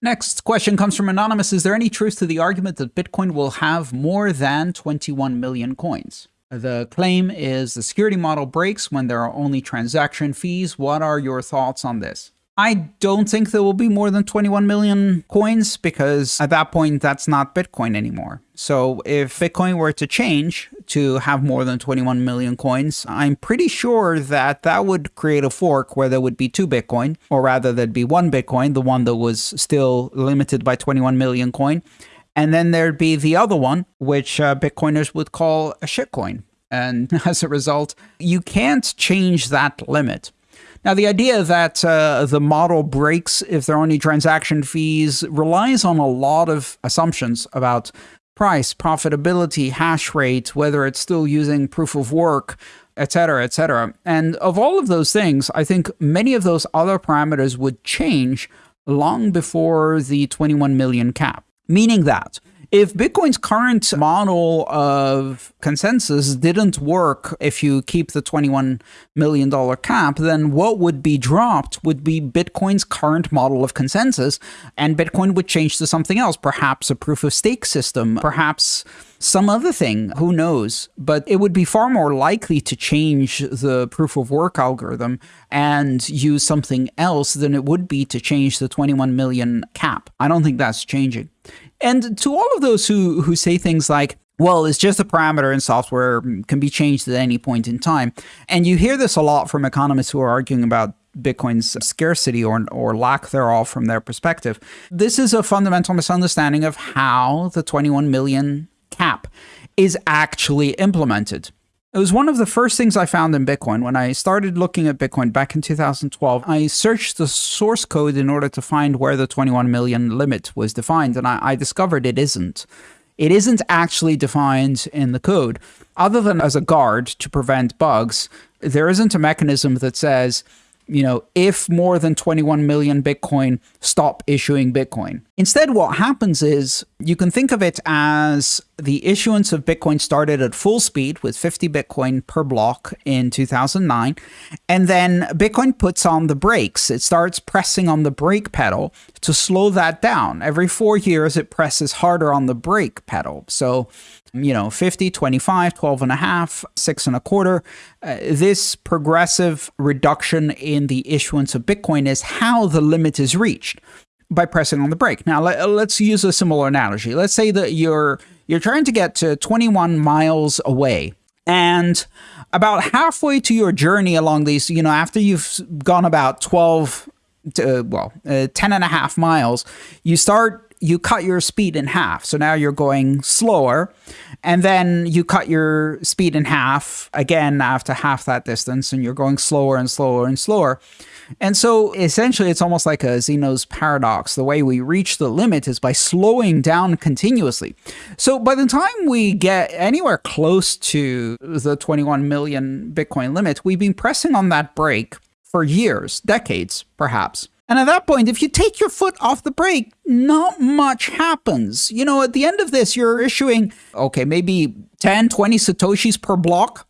Next question comes from Anonymous. Is there any truth to the argument that Bitcoin will have more than 21 million coins? The claim is the security model breaks when there are only transaction fees. What are your thoughts on this? I don't think there will be more than 21 million coins because at that point, that's not Bitcoin anymore. So if Bitcoin were to change to have more than 21 million coins, I'm pretty sure that that would create a fork where there would be two Bitcoin, or rather there'd be one Bitcoin, the one that was still limited by 21 million coin. And then there'd be the other one, which uh, Bitcoiners would call a shitcoin. And as a result, you can't change that limit. Now, the idea that uh, the model breaks if there are only transaction fees relies on a lot of assumptions about price, profitability, hash rate, whether it's still using proof of work, etc., etc. And of all of those things, I think many of those other parameters would change long before the 21 million cap, meaning that if Bitcoin's current model of consensus didn't work if you keep the $21 million cap, then what would be dropped would be Bitcoin's current model of consensus, and Bitcoin would change to something else, perhaps a proof of stake system, perhaps some other thing, who knows? But it would be far more likely to change the proof of work algorithm and use something else than it would be to change the 21 million cap. I don't think that's changing. And to all of those who, who say things like, well, it's just a parameter in software, mm, can be changed at any point in time. And you hear this a lot from economists who are arguing about Bitcoin's scarcity or, or lack thereof from their perspective. This is a fundamental misunderstanding of how the 21 million is actually implemented. It was one of the first things I found in Bitcoin. When I started looking at Bitcoin back in 2012, I searched the source code in order to find where the 21 million limit was defined, and I, I discovered it isn't. It isn't actually defined in the code. Other than as a guard to prevent bugs, there isn't a mechanism that says, you know, if more than 21 million Bitcoin, stop issuing Bitcoin. Instead, what happens is you can think of it as the issuance of Bitcoin started at full speed with 50 Bitcoin per block in 2009. And then Bitcoin puts on the brakes. It starts pressing on the brake pedal to slow that down. Every four years, it presses harder on the brake pedal. So you know, 50, 25, 12 and a half, six and a quarter. Uh, this progressive reduction in the issuance of Bitcoin is how the limit is reached by pressing on the brake. Now, let, us use a similar analogy. Let's say that you're you're trying to get to 21 miles away and about halfway to your journey along these, you know, after you've gone about 12 to, well, uh, 10 and a half miles, you start you cut your speed in half. So now you're going slower. And then you cut your speed in half again after half that distance, and you're going slower and slower and slower. And so essentially, it's almost like a Zeno's paradox. The way we reach the limit is by slowing down continuously. So by the time we get anywhere close to the 21 million Bitcoin limit, we've been pressing on that brake for years, decades, perhaps. And at that point, if you take your foot off the brake, not much happens. You know, at the end of this, you're issuing, okay, maybe 10, 20 Satoshis per block.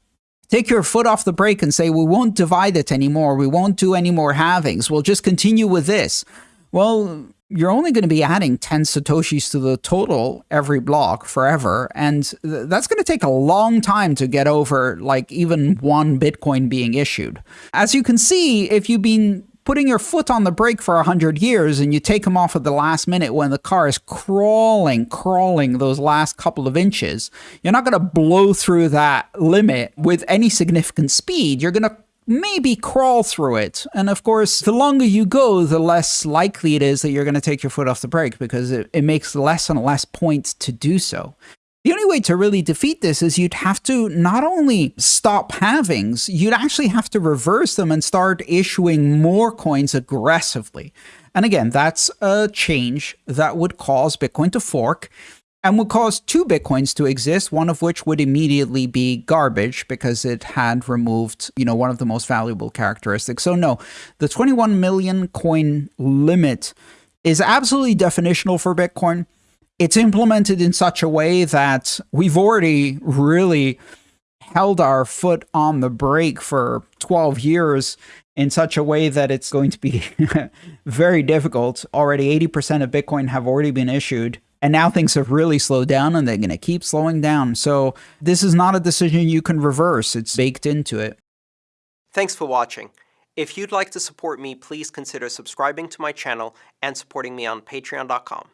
Take your foot off the brake and say, we won't divide it anymore. We won't do any more halvings. We'll just continue with this. Well, you're only going to be adding 10 Satoshis to the total every block forever. And th that's going to take a long time to get over like even one Bitcoin being issued. As you can see, if you've been putting your foot on the brake for 100 years and you take them off at the last minute when the car is crawling, crawling those last couple of inches, you're not going to blow through that limit with any significant speed. You're going to maybe crawl through it. And of course, the longer you go, the less likely it is that you're going to take your foot off the brake because it, it makes less and less points to do so. The only way to really defeat this is you'd have to not only stop halvings, you'd actually have to reverse them and start issuing more coins aggressively. And again, that's a change that would cause Bitcoin to fork and would cause two Bitcoins to exist, one of which would immediately be garbage because it had removed, you know, one of the most valuable characteristics. So no, the 21 million coin limit is absolutely definitional for Bitcoin it's implemented in such a way that we've already really held our foot on the brake for 12 years in such a way that it's going to be very difficult. Already 80% of Bitcoin have already been issued. And now things have really slowed down and they're going to keep slowing down. So this is not a decision you can reverse. It's baked into it. Thanks for watching. If you'd like to support me, please consider subscribing to my channel and supporting me on patreon.com.